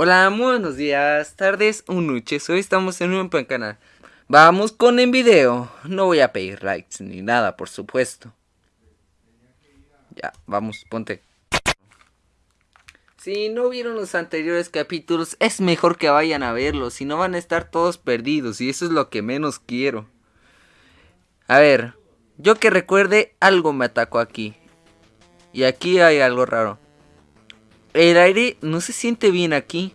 Hola, buenos días, tardes o noches. Hoy estamos en un buen canal. Vamos con el video. No voy a pedir likes ni nada, por supuesto. Ya, vamos, ponte. Si no vieron los anteriores capítulos, es mejor que vayan a verlos. Si no van a estar todos perdidos. Y eso es lo que menos quiero. A ver, yo que recuerde, algo me atacó aquí. Y aquí hay algo raro. El aire no se siente bien aquí.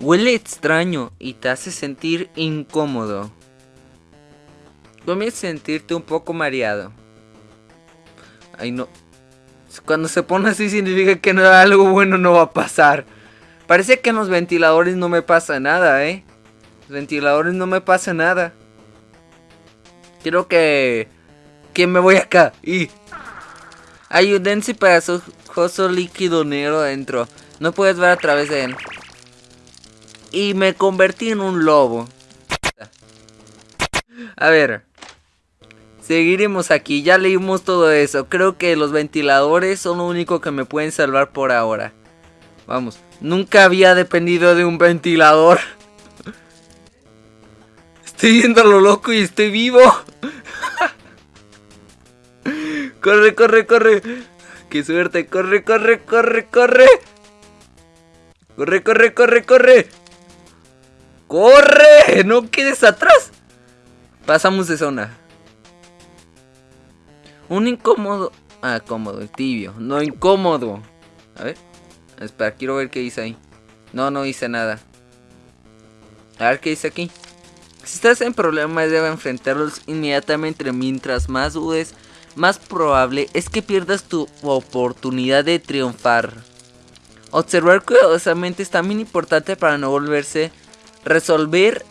Huele extraño y te hace sentir incómodo. Comienzas a sentirte un poco mareado. Ay no. Cuando se pone así significa que no, algo bueno no va a pasar. Parece que en los ventiladores no me pasa nada, ¿eh? Los ventiladores no me pasa nada. Quiero que... Que me voy acá. Y... Hay un denso y pegajoso líquido negro adentro. No puedes ver a través de él. Y me convertí en un lobo. A ver. Seguiremos aquí. Ya leímos todo eso. Creo que los ventiladores son lo único que me pueden salvar por ahora. Vamos. Nunca había dependido de un ventilador. Estoy yendo a lo loco y estoy vivo. Corre, corre, corre. Qué suerte. Corre, corre, corre, corre. Corre, corre, corre, corre. ¡Corre! ¡No quedes atrás! Pasamos de zona. Un incómodo. Ah, cómodo, tibio. No incómodo. A ver. Espera, quiero ver qué dice ahí. No, no dice nada. A ver qué dice aquí. Si estás en problemas, debe enfrentarlos inmediatamente. Mientras más dudes, más probable es que pierdas tu oportunidad de triunfar. Observar cuidadosamente es también importante para no volverse resolver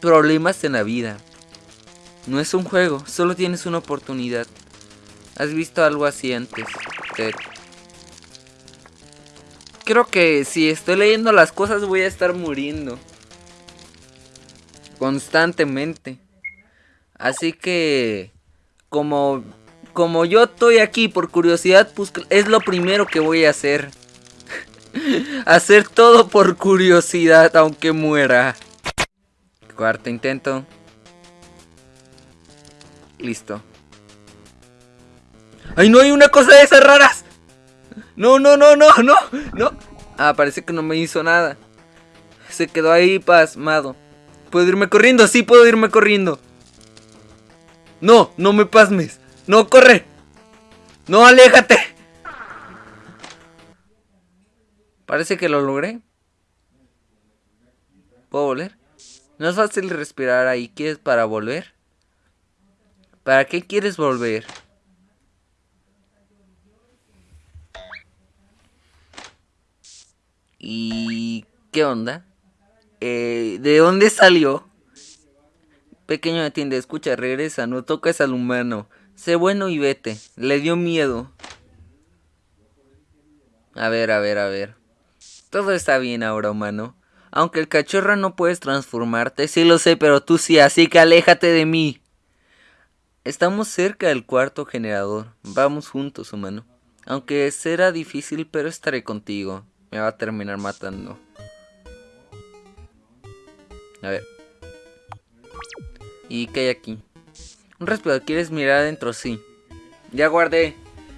problemas en la vida. No es un juego, solo tienes una oportunidad. ¿Has visto algo así antes? Creo que si estoy leyendo las cosas voy a estar muriendo. Constantemente. Así que... Como... Como yo estoy aquí por curiosidad, pues es lo primero que voy a hacer. hacer todo por curiosidad, aunque muera. Cuarto intento. Listo. ¡Ay, no hay una cosa de esas raras! No, no, no, no, no, no. Ah, parece que no me hizo nada. Se quedó ahí pasmado. ¿Puedo irme corriendo? Sí, puedo irme corriendo. No, no me pasmes. No, corre. No, aléjate. Parece que lo logré. ¿Puedo volver? No es fácil respirar ahí. ¿Quieres para volver? ¿Para qué quieres volver? ¿Y qué onda? Eh, ¿De dónde salió? Pequeño atiende, escucha, regresa, no toques al humano. Sé bueno y vete. Le dio miedo. A ver, a ver, a ver. Todo está bien ahora, humano. Aunque el cachorro no puedes transformarte, sí lo sé, pero tú sí, así que aléjate de mí. Estamos cerca del cuarto generador. Vamos juntos, humano. Aunque será difícil, pero estaré contigo. Me va a terminar matando. A ver. ¿Y qué hay aquí? Un respirador. ¿Quieres mirar adentro? Sí. Ya guardé.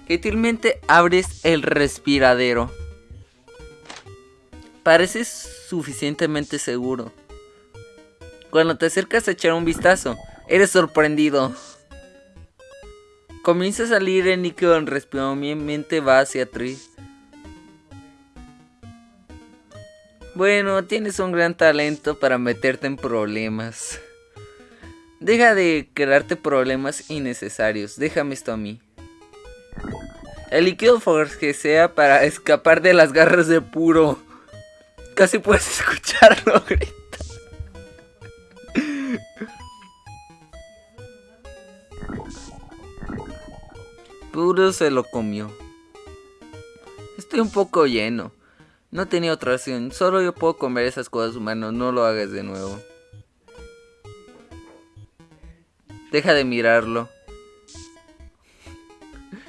Gentilmente abres el respiradero. Pareces suficientemente seguro. Cuando te acercas a echar un vistazo, eres sorprendido. Comienza a salir el líquido en respirador, mi mente va hacia atrás. Bueno, tienes un gran talento para meterte en problemas. Deja de crearte problemas innecesarios. Déjame esto a mí. El líquido sea para escapar de las garras de puro. Casi puedes escucharlo gritar. Puro se lo comió. Estoy un poco lleno. No tenía otra opción. Solo yo puedo comer esas cosas humanas. No lo hagas de nuevo. Deja de mirarlo.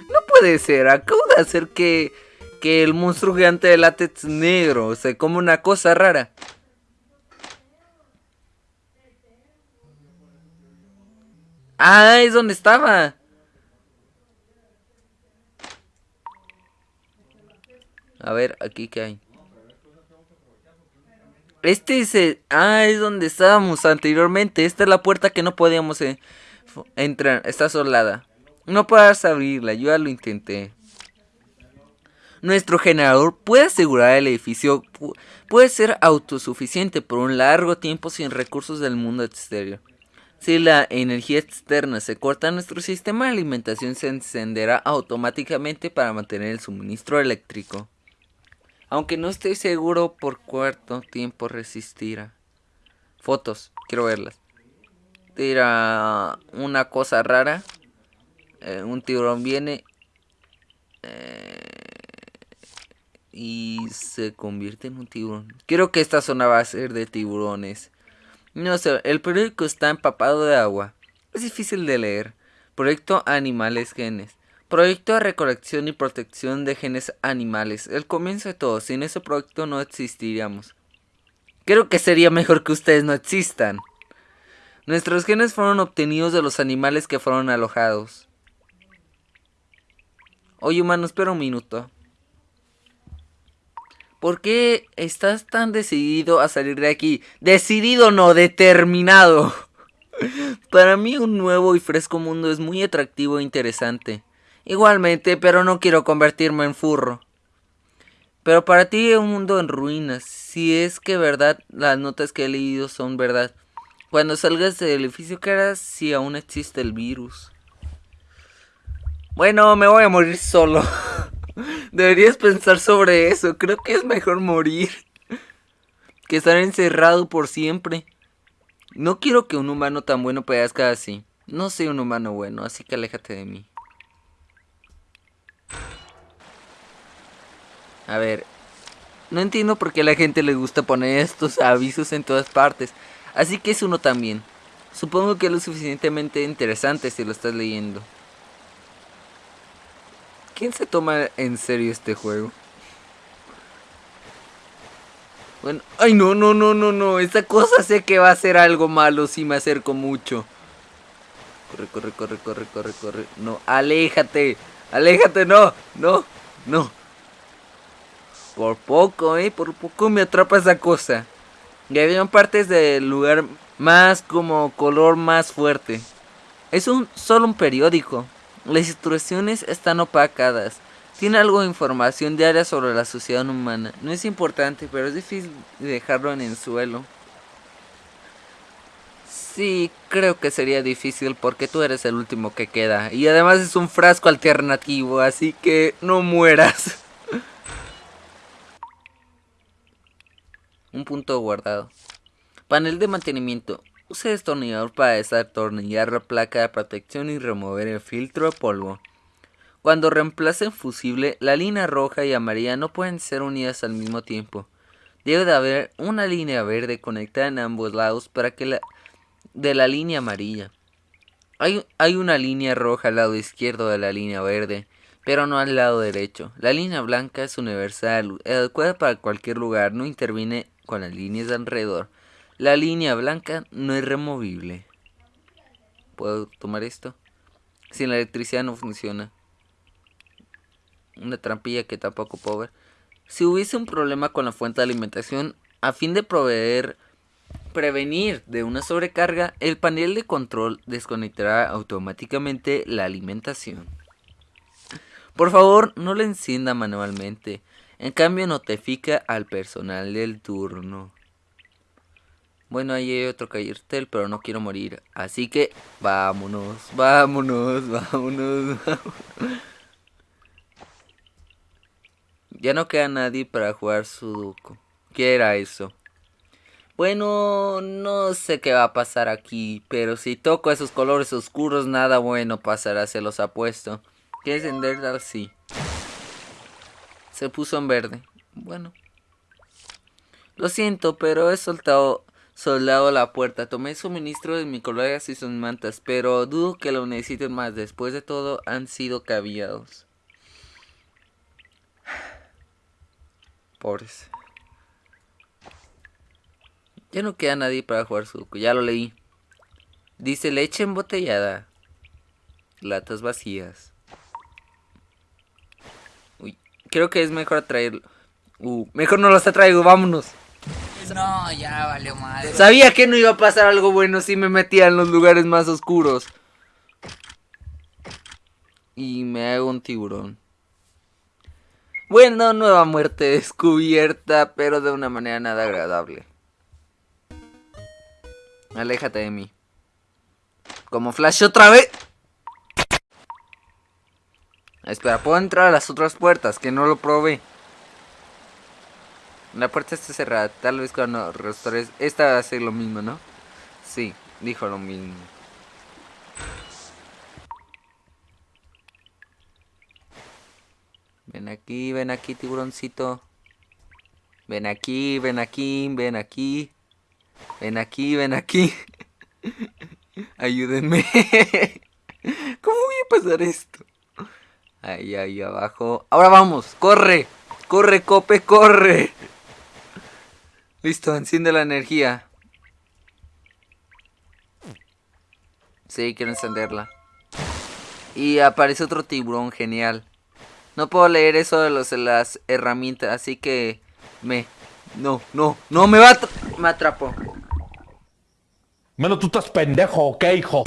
No puede ser. Acabo de hacer que... que el monstruo gigante de látex negro se come una cosa rara. Ah, es donde estaba. A ver, aquí qué hay. Este es el... Ah, es donde estábamos anteriormente. Esta es la puerta que no podíamos eh, entrar. Está solada. No puedes abrirla. Yo ya lo intenté. Nuestro generador puede asegurar el edificio. Puede ser autosuficiente por un largo tiempo sin recursos del mundo exterior. Si la energía externa se corta, nuestro sistema de alimentación se encenderá automáticamente para mantener el suministro eléctrico. Aunque no estoy seguro por cuánto tiempo resistirá. Fotos, quiero verlas. Tira una cosa rara. Eh, un tiburón viene. Eh, y se convierte en un tiburón. Quiero que esta zona va a ser de tiburones. No sé, el periódico está empapado de agua. Es difícil de leer. Proyecto Animales Genes. Proyecto de recolección y protección de genes animales. El comienzo de todo. Sin ese proyecto no existiríamos. Creo que sería mejor que ustedes no existan. Nuestros genes fueron obtenidos de los animales que fueron alojados. Oye, humano, espera un minuto. ¿Por qué estás tan decidido a salir de aquí? Decidido no, determinado. Para mí un nuevo y fresco mundo es muy atractivo e interesante. Igualmente, pero no quiero convertirme en furro. Pero para ti un mundo en ruinas. Si es que verdad, las notas que he leído son verdad. Cuando salgas del edificio, ¿qué harás si aún existe el virus? Bueno, me voy a morir solo. Deberías pensar sobre eso. Creo que es mejor morir. Que estar encerrado por siempre. No quiero que un humano tan bueno pedazca así. No soy un humano bueno, así que aléjate de mí. A ver, no entiendo por qué a la gente le gusta poner estos avisos en todas partes. Así que es uno también. Supongo que es lo suficientemente interesante si lo estás leyendo. ¿Quién se toma en serio este juego? Bueno, ay no, no, no, no, no. Esta cosa sé que va a ser algo malo si me acerco mucho. Corre, corre, corre, corre, corre, corre. No, aléjate. Aléjate, no, no, no. Por poco, eh, por poco me atrapa esa cosa. Y había partes del lugar más como color más fuerte. Es un solo un periódico. Las instrucciones están opacadas. Tiene algo de información diaria sobre la sociedad humana. No es importante, pero es difícil dejarlo en el suelo. Sí, creo que sería difícil porque tú eres el último que queda. Y además es un frasco alternativo, así que no mueras. Un punto guardado. Panel de mantenimiento. Use destornillador para desatornillar la placa de protección y remover el filtro de polvo. Cuando reemplacen fusible, la línea roja y amarilla no pueden ser unidas al mismo tiempo. Debe de haber una línea verde conectada en ambos lados para que la de la línea amarilla. Hay, hay una línea roja al lado izquierdo de la línea verde pero no al lado derecho. La línea blanca es universal, adecuada para cualquier lugar, no interviene con las líneas de alrededor. La línea blanca no es removible. ¿Puedo tomar esto? Si la electricidad no funciona. Una trampilla que tampoco puedo ver. Si hubiese un problema con la fuente de alimentación, a fin de proveer prevenir de una sobrecarga, el panel de control desconectará automáticamente la alimentación. Por favor, no la encienda manualmente. En cambio, notifica al personal del turno. Bueno, ahí hay otro cartel, pero no quiero morir. Así que, vámonos, vámonos, vámonos. ya no queda nadie para jugar Sudoku. ¿Qué era eso? Bueno, no sé qué va a pasar aquí, pero si toco esos colores oscuros, nada bueno pasará, se los apuesto. ¿Quieres encender? Sí. Se puso en verde. Bueno. Lo siento, pero he soltado soldado la puerta. Tomé suministro de mi colegas y sus mantas, pero dudo que lo necesiten más. Después de todo, han sido caviados. Pobres. Ya no queda nadie para jugar sudoku. Ya lo leí. Dice leche embotellada. Latas vacías. Creo que es mejor traerlo. Uh, mejor no los traigo, vámonos. No, ya valió madre. Sabía que no iba a pasar algo bueno si me metía en los lugares más oscuros. Y me hago un tiburón. Bueno, nueva muerte descubierta, pero de una manera nada agradable. Aléjate de mí. Como flash otra vez. Espera, puedo entrar a las otras puertas, que no lo probé. La puerta está cerrada, tal vez cuando restores... Esta va a ser lo mismo, ¿no? Sí, dijo lo mismo. Ven aquí, ven aquí, tiburoncito. Ven aquí, ven aquí, ven aquí. Ven aquí, ven aquí. Ayúdenme. ¿Cómo voy a pasar esto? Ahí, ahí abajo. Ahora vamos, corre. Corre, cope, corre. Listo, enciende la energía. Sí, quiero encenderla. Y aparece otro tiburón, genial. No puedo leer eso de, los, de las herramientas, así que me... No, no, no, me va Me atrapó. Menos tú estás pendejo, ¿ok, hijo?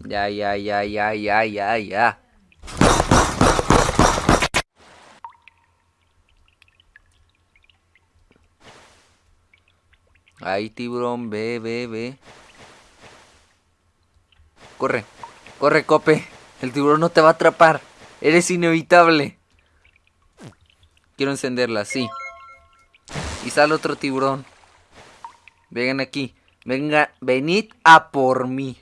Ya, ya, ya, ya, ya, ya, ya. Ahí, tiburón, ve, ve, ve. Corre, corre, cope. El tiburón no te va a atrapar. Eres inevitable. Quiero encenderla, sí. Y sale otro tiburón. Vengan aquí. Venga, venid a por mí.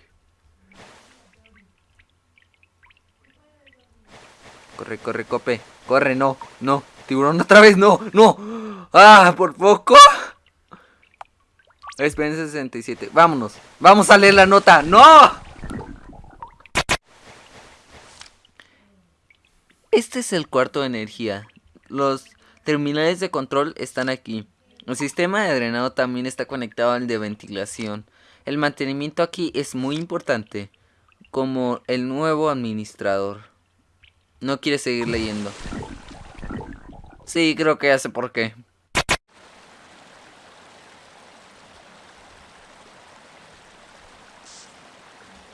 Corre, corre, cope. Corre, no, no. Tiburón otra vez, no, no. Ah, por poco. Experiencia 67. Vámonos. Vamos a leer la nota. ¡No! Este es el cuarto de energía. Los terminales de control están aquí. El sistema de drenado también está conectado al de ventilación. El mantenimiento aquí es muy importante. Como el nuevo administrador. No quiere seguir leyendo. Sí, creo que ya sé por qué.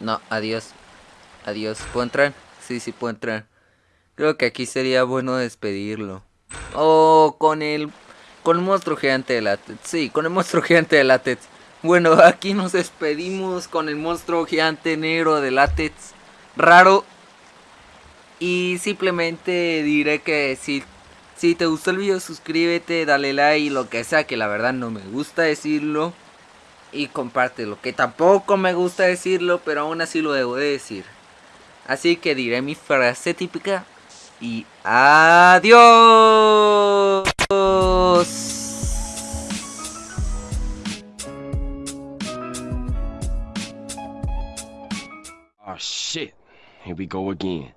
No, adiós. Adiós. ¿Puedo entrar? Sí, sí puedo entrar. Creo que aquí sería bueno despedirlo. Oh, con el... Con el monstruo gigante de látex. Sí, con el monstruo gigante de látex. Bueno, aquí nos despedimos con el monstruo gigante negro de látex. Raro. Y simplemente diré que si, si te gustó el video suscríbete, dale like, lo que sea, que la verdad no me gusta decirlo y compártelo. Que tampoco me gusta decirlo, pero aún así lo debo de decir. Así que diré mi frase típica y adiós. Oh shit, here we go again.